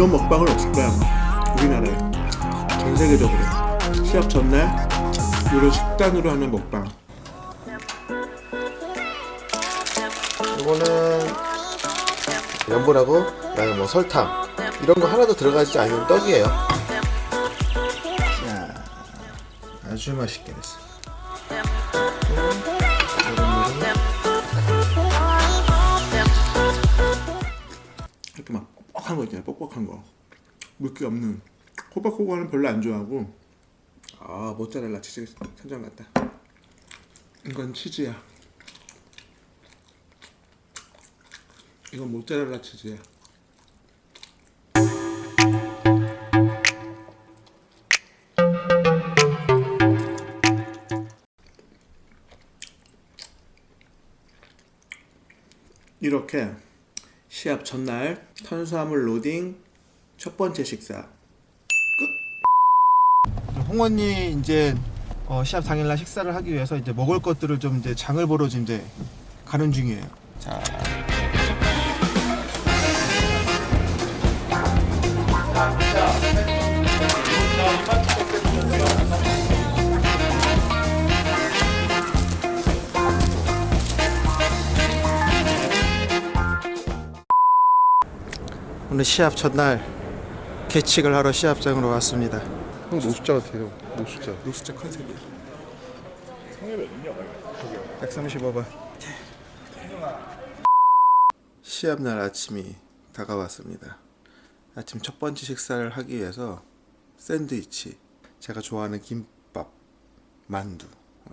이런 먹방은 없을 거야 아마 우리나라에 전 세계적으로 시합 전날 이런 식단으로 하는 먹방. 이거는 면보라고 그다음에 뭐 설탕. 이런 거 하나도 들어가지 않은 떡이에요. 자 아주 맛있게 됐어. 이 뻑뻑한 거 있잖아요 뻑뻑한 거. 물기 없는. 호박호박은 별로 안 좋아하고. 아 모짜렐라 치즈 천장 같다. 이건 치즈야. 이건 모짜렐라 치즈야. 이렇게 시합 전날 탄수화물 로딩 첫 번째 식사 홍원이 이제 어, 시합 당일날 식사를 하기 위해서 이제 먹을 것들을 좀 이제 장을 보러 이제 가는 중이에요. 자. 오늘 시합 첫날 개칙을 하러 시합장으로 왔습니다. 형 노숙자 같아요. 노숙자. 노숙자 컨셉이야 135번. 시합날 아침이 다가왔습니다. 아침 첫 번째 식사를 하기 위해서 샌드위치, 제가 좋아하는 김밥, 만두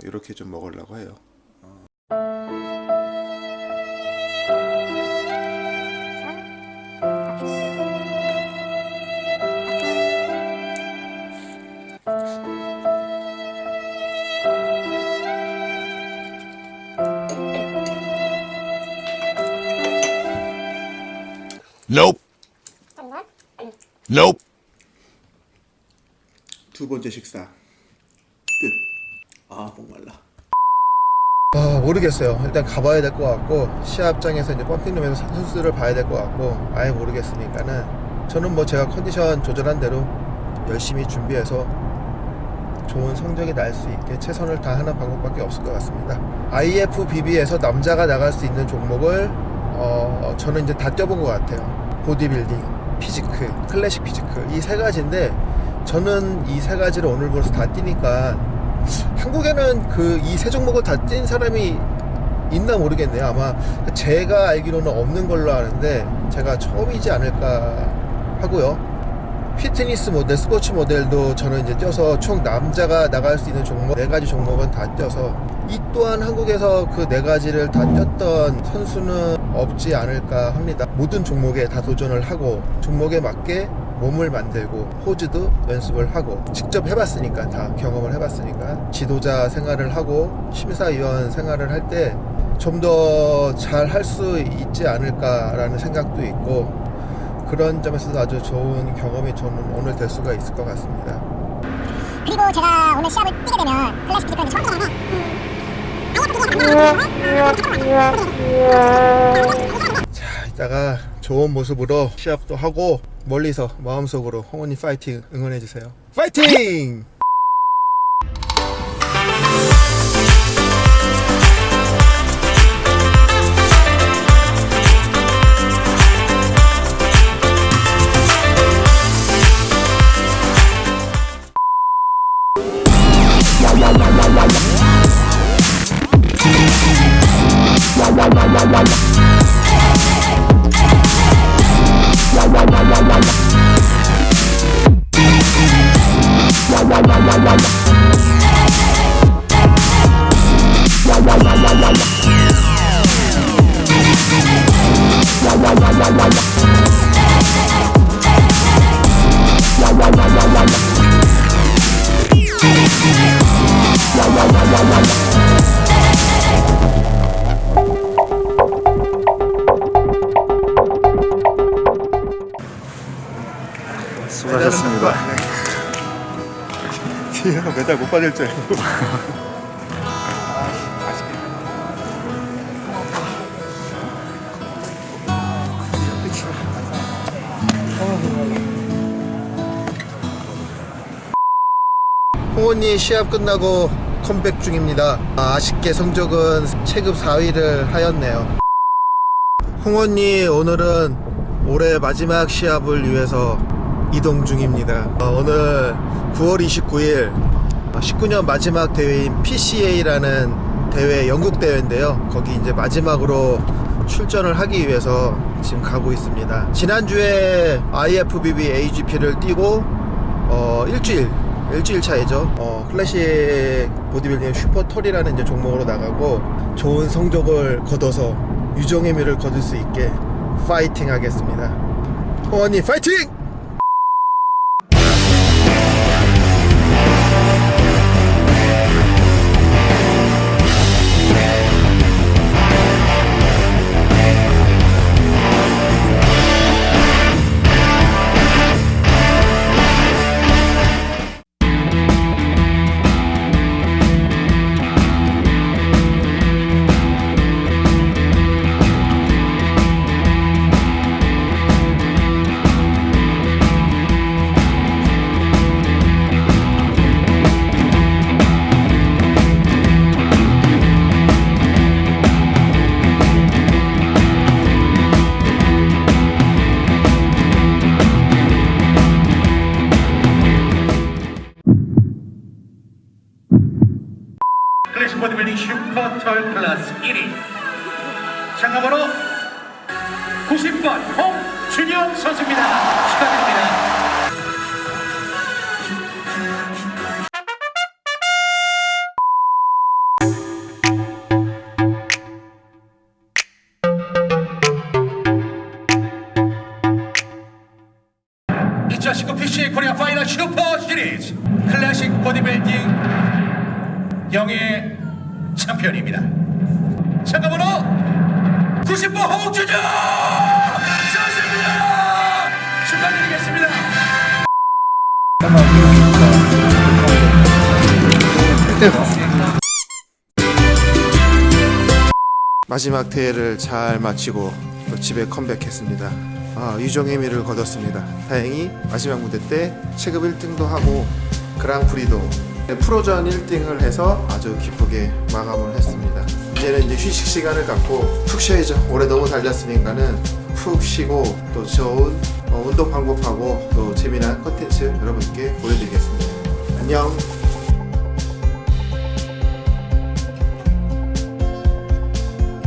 이렇게 좀 먹으려고 해요. Nope. Nope. 두 번째 식사 끝. 아 목말라. 아 모르겠어요. 일단 가봐야 될 것 같고 시합장에서 이제 펌핑룸에서 선수를 봐야 될 것 같고 아예 모르겠으니까는 저는 뭐 제가 컨디션 조절한 대로 열심히 준비해서 좋은 성적이 날 수 있게 최선을 다하는 방법밖에 없을 것 같습니다. IFBB에서 남자가 나갈 수 있는 종목을 어, 저는 이제 다 뛰어본 것 같아요. 보디빌딩, physique, 클래식 physique 이 세 가지인데 저는 이 세 가지를 오늘 벌써 다 뛰니까 한국에는 그 이 세 종목을 다 뛴 사람이 있나 모르겠네요. 아마 제가 알기로는 없는 걸로 아는데 제가 처음이지 않을까 하고요. 피트니스 모델, 스포츠 모델도 저는 이제 뛰어서 총 남자가 나갈 수 있는 종목 네 가지 종목은 다 뛰어서 이 또한 한국에서 그 네 가지를 다 뛰었던 선수는 없지 않을까 합니다. 모든 종목에 다 도전을 하고 종목에 맞게 몸을 만들고 포즈도 연습을 하고 직접 해봤으니까 다 경험을 해봤으니까 지도자 생활을 하고 심사위원 생활을 할 때 좀 더 잘 할 수 있지 않을까라는 생각도 있고 그런 점에서도 아주 좋은 경험이 저는 오늘 될 수가 있을 것 같습니다. 그리고 제가 오늘 시합을 뛰게 되면 클래식 피지컬이 처음이잖아요. 자, 이따가 좋은 모습으로 시합도 하고 멀리서 마음속으로 홍원이 파이팅 응원해 주세요. 파이팅! 수고하 메달 못 받을 줄 알고. 홍원이 시합 끝나고 컴백 중입니다. 아, 아쉽게 성적은 체급 4위를 하였네요. 홍원이 오늘은 올해 마지막 시합을 위해서 이동 중입니다. 아, 오늘 9월 29일 19년 마지막 대회인 PCA라는 대회 영국 대회인데요. 거기 이제 마지막으로 출전을 하기 위해서 지금 가고 있습니다. 지난주에 IFBB AGP를 뛰고 어, 일주일 일주일 차이죠. 어, 클래식 보디빌딩 슈퍼톨이라는 이제 종목으로 나가고 좋은 성적을 거둬서 유종의 미를 거둘 수 있게 파이팅 하겠습니다. 호원이 파이팅! 장가번호 90번 홍준영 선수입니다 축하드립니다 (2019) PCA 코리아 파이널 슈퍼 시리즈 클래식 보디빌딩 영예의 챔피언입니다. 참가번호 90번 홍준영 선수입니다. 축하드리겠습니다. 마지막 대회를 잘 마치고 또 집에 컴백했습니다. 아, 유종의 미를 거뒀습니다. 다행히 마지막 무대 때 체급 1등도 하고 그랑프리도 프로전 1등을 해서 아주 기쁘게 마감을 했습니다. 이제는 이제 휴식 시간을 갖고 푹 쉬어야죠. 올해 너무 달렸으니까는 푹 쉬고 또 좋은 어, 운동 방법하고 또 재미난 컨텐츠 여러분께 보여드리겠습니다. 안녕.